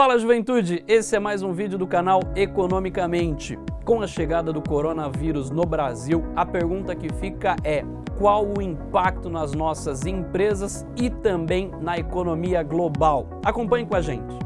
Fala juventude, esse é mais um vídeo do canal Economicamente. Com a chegada do coronavírus no Brasil, a pergunta que fica é qual o impacto nas nossas empresas e também na economia global. Acompanhe com a gente.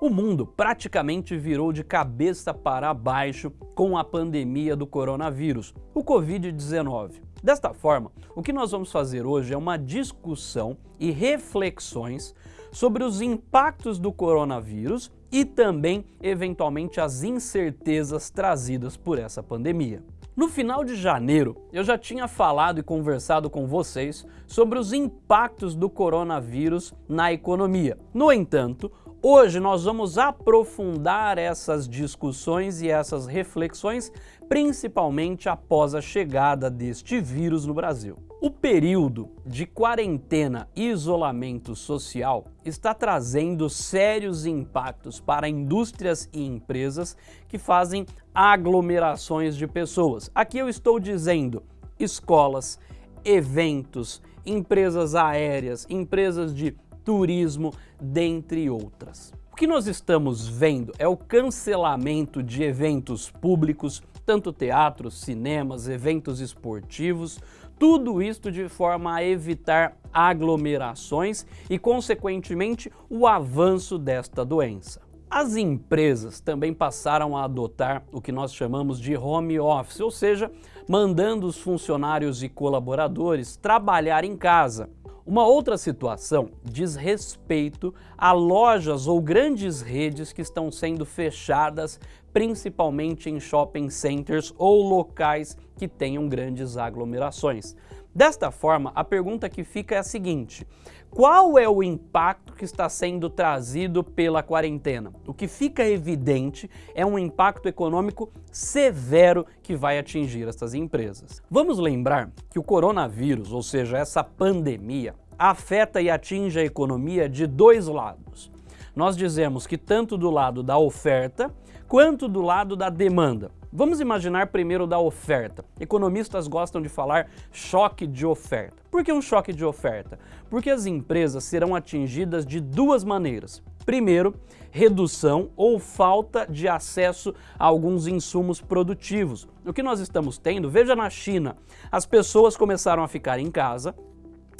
O mundo praticamente virou de cabeça para baixo com a pandemia do coronavírus, o Covid-19. Desta forma, o que nós vamos fazer hoje é uma discussão e reflexões sobre os impactos do coronavírus e também, eventualmente, as incertezas trazidas por essa pandemia. No final de janeiro, eu já tinha falado e conversado com vocês sobre os impactos do coronavírus na economia. No entanto, Hoje nós vamos aprofundar essas discussões e essas reflexões, principalmente após a chegada deste vírus no Brasil. O período de quarentena e isolamento social está trazendo sérios impactos para indústrias e empresas que fazem aglomerações de pessoas. Aqui eu estou dizendo escolas, eventos, empresas aéreas, empresas de turismo, dentre outras. O que nós estamos vendo é o cancelamento de eventos públicos, tanto teatros, cinemas, eventos esportivos, tudo isto de forma a evitar aglomerações e, consequentemente, o avanço desta doença. As empresas também passaram a adotar o que nós chamamos de home office, ou seja, mandando os funcionários e colaboradores trabalhar em casa. Uma outra situação diz respeito a lojas ou grandes redes que estão sendo fechadas, principalmente em shopping centers ou locais que tenham grandes aglomerações. Desta forma, a pergunta que fica é a seguinte, qual é o impacto que está sendo trazido pela quarentena? O que fica evidente é um impacto econômico severo que vai atingir essas empresas. Vamos lembrar que o coronavírus, ou seja, essa pandemia, afeta e atinge a economia de dois lados. Nós dizemos que tanto do lado da oferta quanto do lado da demanda. Vamos imaginar primeiro da oferta. Economistas gostam de falar choque de oferta. Por que um choque de oferta? Porque as empresas serão atingidas de duas maneiras. Primeiro, redução ou falta de acesso a alguns insumos produtivos. O que nós estamos tendo, veja na China, as pessoas começaram a ficar em casa,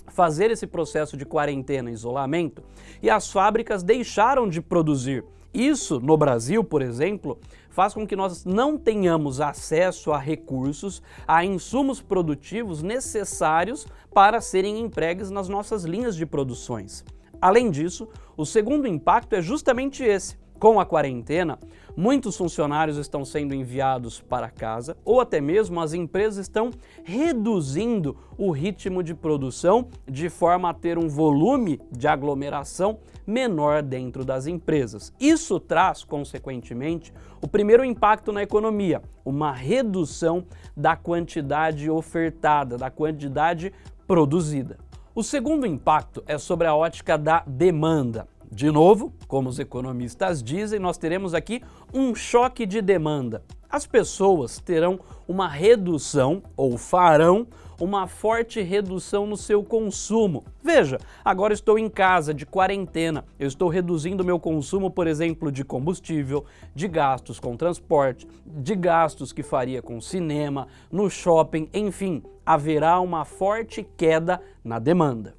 fazer esse processo de quarentena e isolamento e as fábricas deixaram de produzir. Isso, no Brasil, por exemplo, faz com que nós não tenhamos acesso a recursos, a insumos produtivos necessários para serem empregues nas nossas linhas de produções. Além disso, o segundo impacto é justamente esse, com a quarentena, muitos funcionários estão sendo enviados para casa ou até mesmo as empresas estão reduzindo o ritmo de produção de forma a ter um volume de aglomeração menor dentro das empresas. Isso traz, consequentemente, o primeiro impacto na economia, uma redução da quantidade ofertada, da quantidade produzida. O segundo impacto é sobre a ótica da demanda. De novo, como os economistas dizem, nós teremos aqui um choque de demanda. As pessoas terão uma redução, ou farão, uma forte redução no seu consumo. Veja, agora estou em casa, de quarentena, eu estou reduzindo meu consumo, por exemplo, de combustível, de gastos com transporte, de gastos que faria com cinema, no shopping, enfim, haverá uma forte queda na demanda.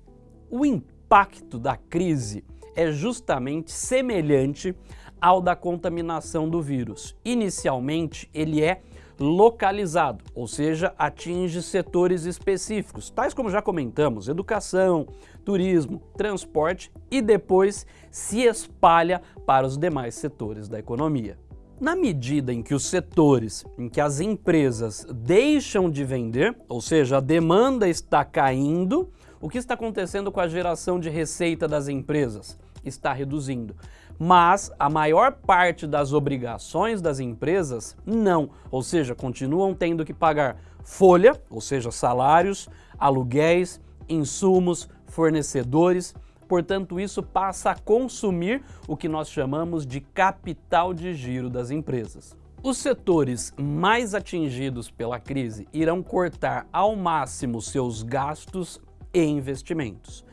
O impacto da crise é justamente semelhante ao da contaminação do vírus. Inicialmente, ele é localizado, ou seja, atinge setores específicos, tais como já comentamos, educação, turismo, transporte e depois se espalha para os demais setores da economia. Na medida em que os setores, em que as empresas deixam de vender, ou seja, a demanda está caindo, o que está acontecendo com a geração de receita das empresas? Está reduzindo. Mas a maior parte das obrigações das empresas não, ou seja, continuam tendo que pagar folha, ou seja, salários, aluguéis, insumos, fornecedores, portanto isso passa a consumir o que nós chamamos de capital de giro das empresas. Os setores mais atingidos pela crise irão cortar ao máximo seus gastos e investimentos.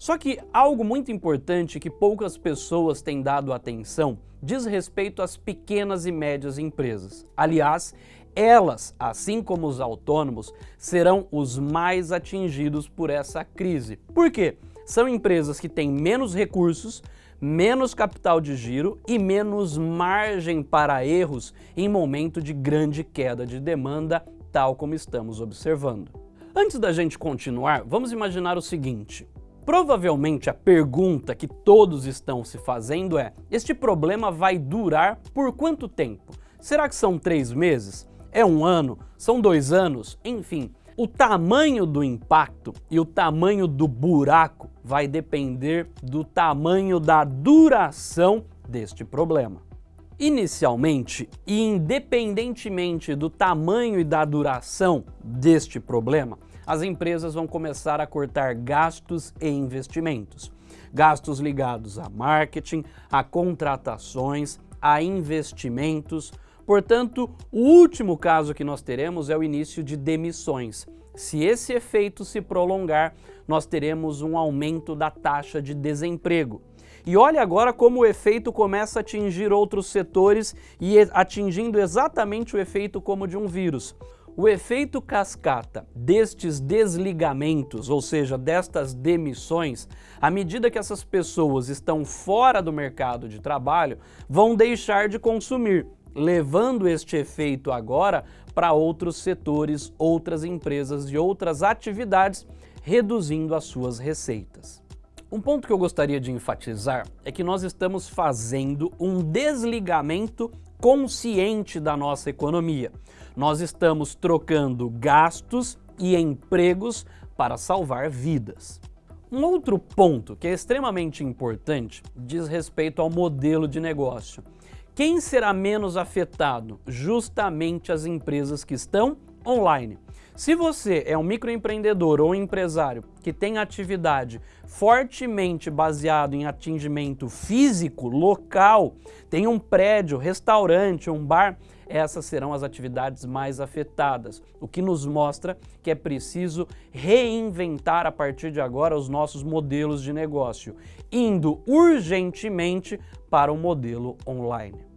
Só que algo muito importante que poucas pessoas têm dado atenção diz respeito às pequenas e médias empresas. Aliás, elas, assim como os autônomos, serão os mais atingidos por essa crise. Por quê? São empresas que têm menos recursos, menos capital de giro e menos margem para erros em momento de grande queda de demanda, tal como estamos observando. Antes da gente continuar, vamos imaginar o seguinte. Provavelmente a pergunta que todos estão se fazendo é, este problema vai durar por quanto tempo? Será que são três meses? É um ano? São dois anos? Enfim, o tamanho do impacto e o tamanho do buraco vai depender do tamanho da duração deste problema. Inicialmente, e independentemente do tamanho e da duração deste problema, as empresas vão começar a cortar gastos e investimentos. Gastos ligados a marketing, a contratações, a investimentos, Portanto, o último caso que nós teremos é o início de demissões. Se esse efeito se prolongar, nós teremos um aumento da taxa de desemprego. E olha agora como o efeito começa a atingir outros setores e atingindo exatamente o efeito como de um vírus. O efeito cascata destes desligamentos, ou seja, destas demissões, à medida que essas pessoas estão fora do mercado de trabalho, vão deixar de consumir levando este efeito agora para outros setores, outras empresas e outras atividades, reduzindo as suas receitas. Um ponto que eu gostaria de enfatizar é que nós estamos fazendo um desligamento consciente da nossa economia. Nós estamos trocando gastos e empregos para salvar vidas. Um outro ponto que é extremamente importante diz respeito ao modelo de negócio. Quem será menos afetado? Justamente as empresas que estão online. Se você é um microempreendedor ou empresário que tem atividade fortemente baseado em atingimento físico, local, tem um prédio, restaurante, um bar, essas serão as atividades mais afetadas, o que nos mostra que é preciso reinventar a partir de agora os nossos modelos de negócio, indo urgentemente para o modelo online.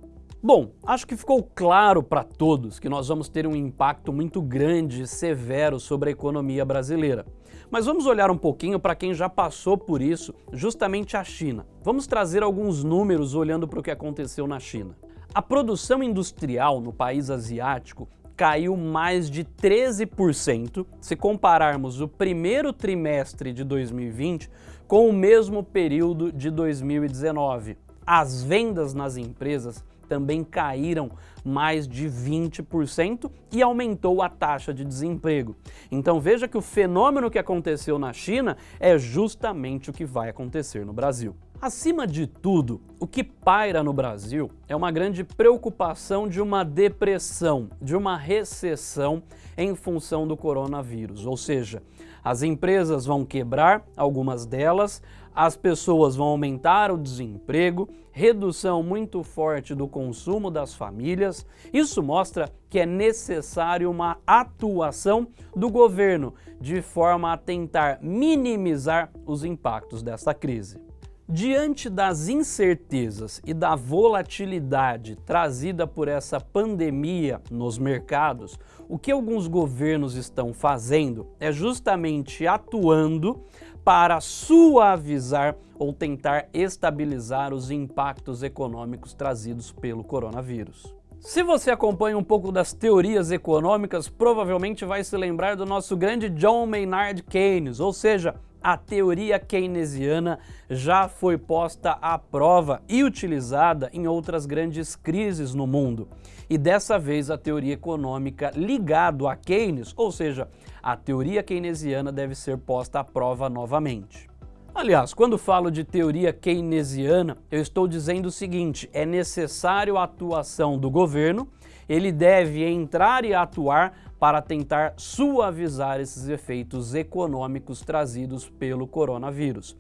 Bom, acho que ficou claro para todos que nós vamos ter um impacto muito grande e severo sobre a economia brasileira. Mas vamos olhar um pouquinho para quem já passou por isso, justamente a China. Vamos trazer alguns números olhando para o que aconteceu na China. A produção industrial no país asiático caiu mais de 13% se compararmos o primeiro trimestre de 2020 com o mesmo período de 2019. As vendas nas empresas também caíram mais de 20% e aumentou a taxa de desemprego. Então veja que o fenômeno que aconteceu na China é justamente o que vai acontecer no Brasil. Acima de tudo, o que paira no Brasil é uma grande preocupação de uma depressão, de uma recessão em função do coronavírus. Ou seja, as empresas vão quebrar, algumas delas, as pessoas vão aumentar o desemprego, redução muito forte do consumo das famílias. Isso mostra que é necessário uma atuação do governo de forma a tentar minimizar os impactos dessa crise. Diante das incertezas e da volatilidade trazida por essa pandemia nos mercados, o que alguns governos estão fazendo é justamente atuando para suavizar ou tentar estabilizar os impactos econômicos trazidos pelo coronavírus. Se você acompanha um pouco das teorias econômicas, provavelmente vai se lembrar do nosso grande John Maynard Keynes, ou seja, a teoria keynesiana já foi posta à prova e utilizada em outras grandes crises no mundo. E dessa vez a teoria econômica ligado a Keynes, ou seja, a teoria keynesiana deve ser posta à prova novamente. Aliás, quando falo de teoria keynesiana, eu estou dizendo o seguinte, é necessário a atuação do governo, ele deve entrar e atuar para tentar suavizar esses efeitos econômicos trazidos pelo coronavírus.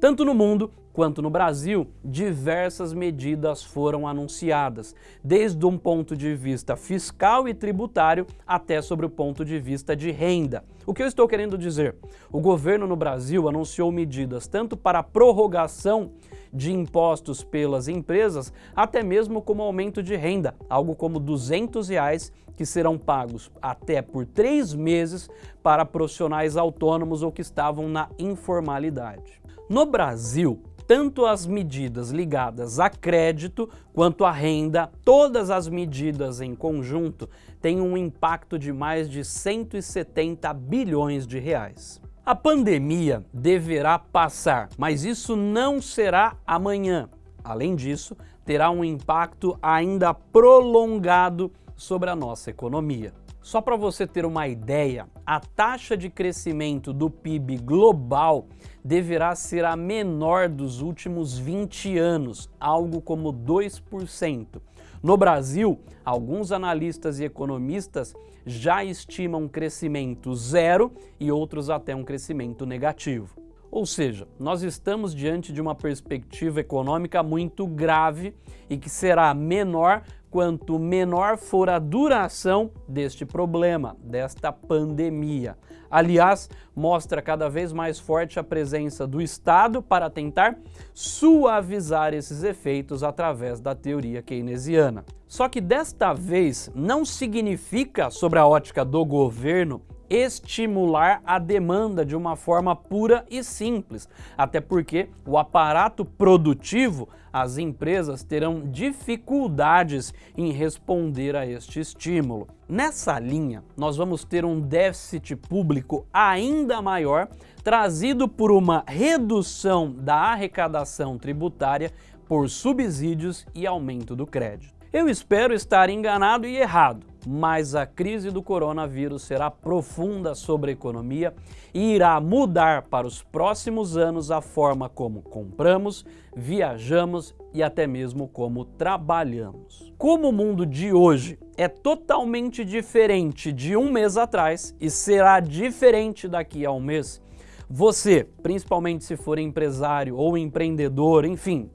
Tanto no mundo quanto no Brasil, diversas medidas foram anunciadas, desde um ponto de vista fiscal e tributário até sobre o ponto de vista de renda. O que eu estou querendo dizer? O governo no Brasil anunciou medidas tanto para prorrogação de impostos pelas empresas, até mesmo como aumento de renda, algo como 200 reais que serão pagos até por três meses para profissionais autônomos ou que estavam na informalidade. No Brasil, tanto as medidas ligadas a crédito quanto a renda, todas as medidas em conjunto têm um impacto de mais de 170 bilhões de reais. A pandemia deverá passar, mas isso não será amanhã. Além disso, terá um impacto ainda prolongado sobre a nossa economia. Só para você ter uma ideia, a taxa de crescimento do PIB global deverá ser a menor dos últimos 20 anos, algo como 2%. No Brasil, alguns analistas e economistas já estimam um crescimento zero e outros até um crescimento negativo. Ou seja, nós estamos diante de uma perspectiva econômica muito grave e que será menor quanto menor for a duração deste problema, desta pandemia. Aliás, mostra cada vez mais forte a presença do Estado para tentar suavizar esses efeitos através da teoria keynesiana. Só que desta vez não significa, sobre a ótica do governo, estimular a demanda de uma forma pura e simples, até porque o aparato produtivo, as empresas terão dificuldades em responder a este estímulo. Nessa linha, nós vamos ter um déficit público ainda maior, trazido por uma redução da arrecadação tributária por subsídios e aumento do crédito. Eu espero estar enganado e errado, mas a crise do coronavírus será profunda sobre a economia e irá mudar para os próximos anos a forma como compramos, viajamos e até mesmo como trabalhamos. Como o mundo de hoje é totalmente diferente de um mês atrás e será diferente daqui a um mês, você, principalmente se for empresário ou empreendedor, enfim,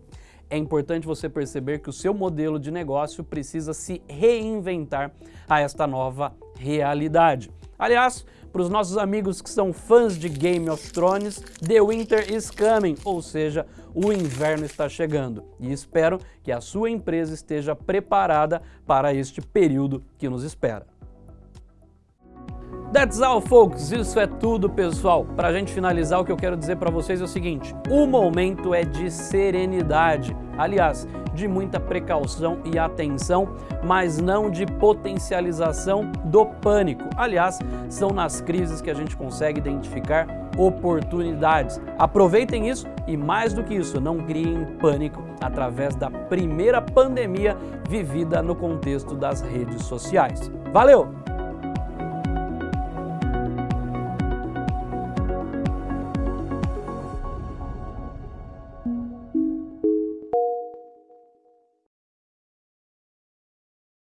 é importante você perceber que o seu modelo de negócio precisa se reinventar a esta nova realidade. Aliás, para os nossos amigos que são fãs de Game of Thrones, The Winter is coming, ou seja, o inverno está chegando. E espero que a sua empresa esteja preparada para este período que nos espera. That's all, folks. Isso é tudo, pessoal. Para a gente finalizar, o que eu quero dizer para vocês é o seguinte. O momento é de serenidade. Aliás, de muita precaução e atenção, mas não de potencialização do pânico. Aliás, são nas crises que a gente consegue identificar oportunidades. Aproveitem isso e, mais do que isso, não criem pânico através da primeira pandemia vivida no contexto das redes sociais. Valeu!